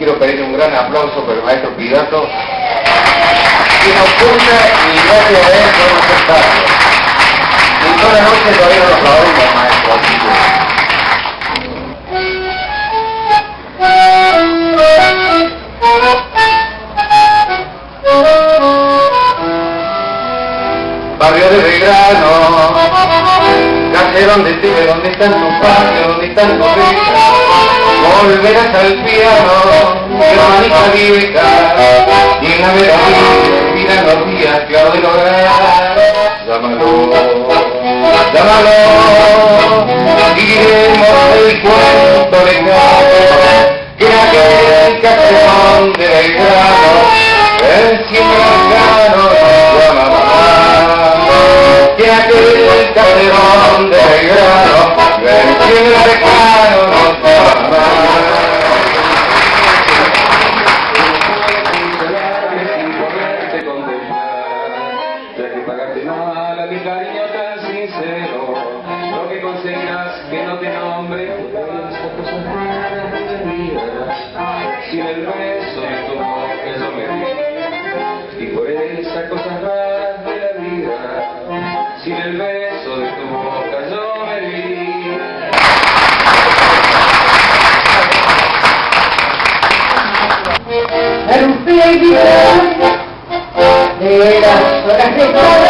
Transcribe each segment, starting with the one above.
quiero pedirle un gran aplauso para el maestro Pidato, que nos cuenta y gracias a él podemos aceptarlo. Y toda la noche todavía no lo aplaudimos, maestro. Así que... Barrio de Belgrano, calle donde te donde están tus padres, donde están tus hijas, volverás al piano, hermanita vieja, y en la miran los días que de lograr, llámalo, llámalo, diremos el cuento lejano, que aquel caserón de Belgrano, el siempre nos llamaba que aquel caserón de Belgrano, el siempre lejano y por esas cosas raras de la vida, sin el beso de tu boca yo me di. de las horas de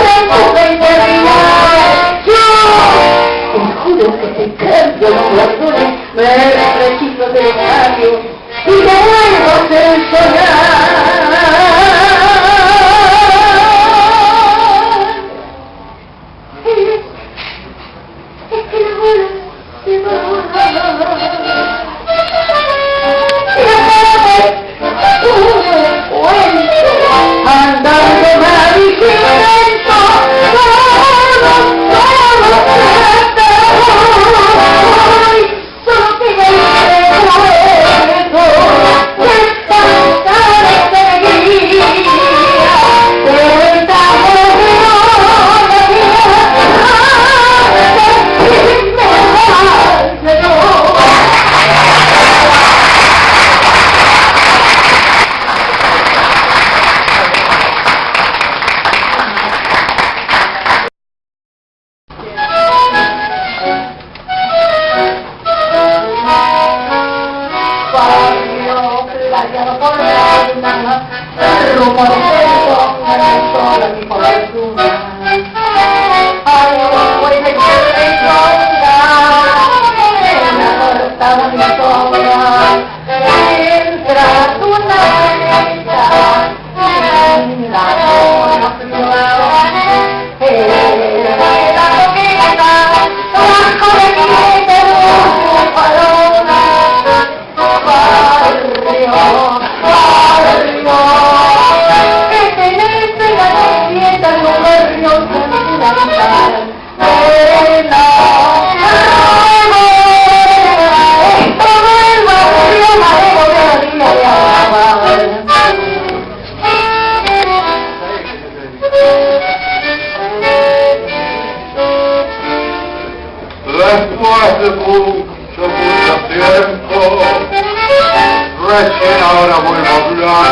se va Senhor.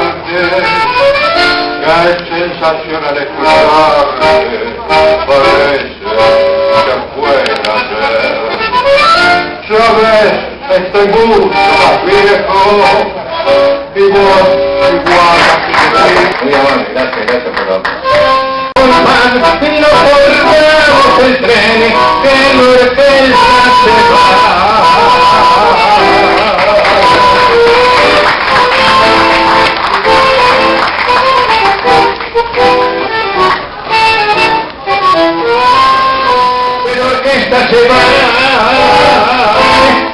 Hablarte, que es sensación al escucharte, parece que fuera ayer. Sabes, estoy mucho más viejo, y vos igual así que Muy amable, gracias, gracias por la y no el tren que. Esta se va,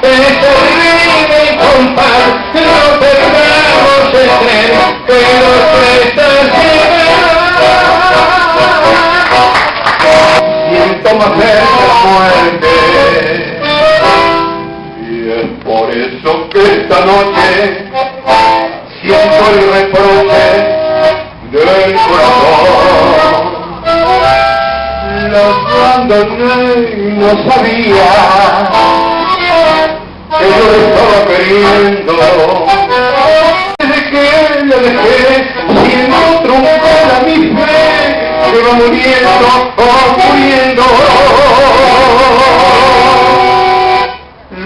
es terrible y compás, no perdamos el tren que Nortelsa se va. Siento más la muerte y es por eso que esta noche siento el reproche del corazón. La abandoné y no sabía que yo le estaba queriendo. Desde que le dejé, siendo truncada mi fe, que va muriendo, oh, muriendo.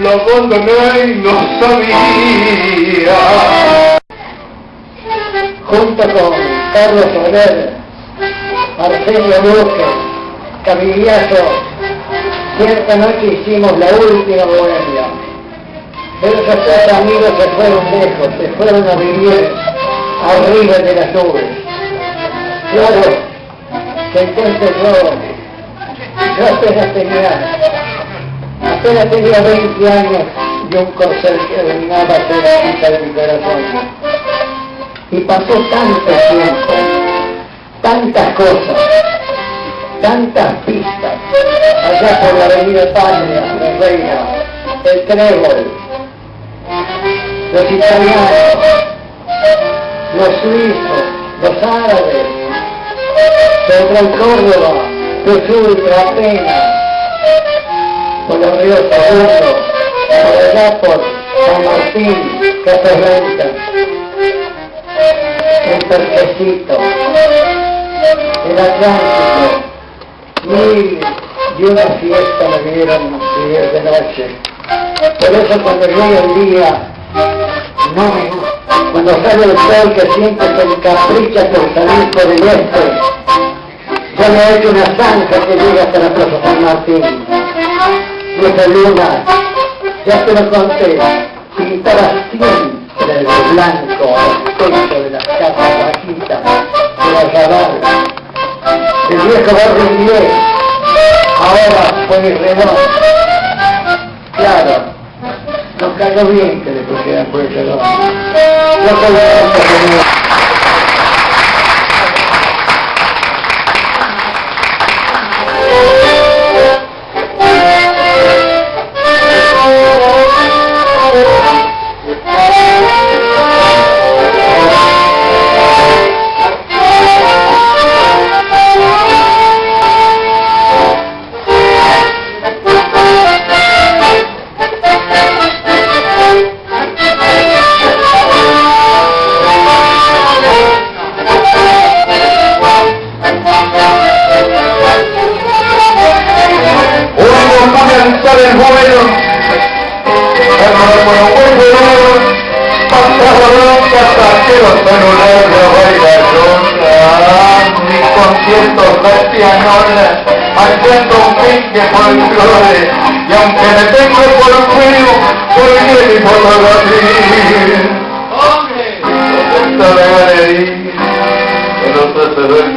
La abandoné y no sabía. junto con Carlos Soler, Arsenio Duque, Camillazo, cierta noche hicimos la última bohemia. Esos tres amigos se fueron lejos, se fueron a vivir arriba de las nubes. Claro, que entonces yo, yo apenas tenía, apenas tenía 20 años y un corcel que dominaba cerquita de mi corazón. Y pasó tanto tiempo, tantas cosas, tantas pistas, allá por la avenida Patria, la Reina, el Trébol, los italianos, los suizos, los árabes, Central Córdoba, Jesús, La Pena, por los ríos Segundo, por allá por San Martín, Casablanca, el Perquecito, el Atlántico, mil y una fiesta me dieron de noche. Por eso cuando llega el día, no me. Cuando sale el sol que siempre se encapricha por salir por el este, yo le he hecho una zanja que llega hasta la Plaza San Martín. Nuestra luna, ya te lo conté, pintada siempre de blanco al techo de las casas bajitas de la Zabal. El viejo barrio inglés, ahora fue redondo. Claro, nos cayó bien que le pusieran por ese redondo. No de pianola, haciendo un pique folclore, y aunque me tengo por frío, por bien y por la ¡Hombre! que no se te ve el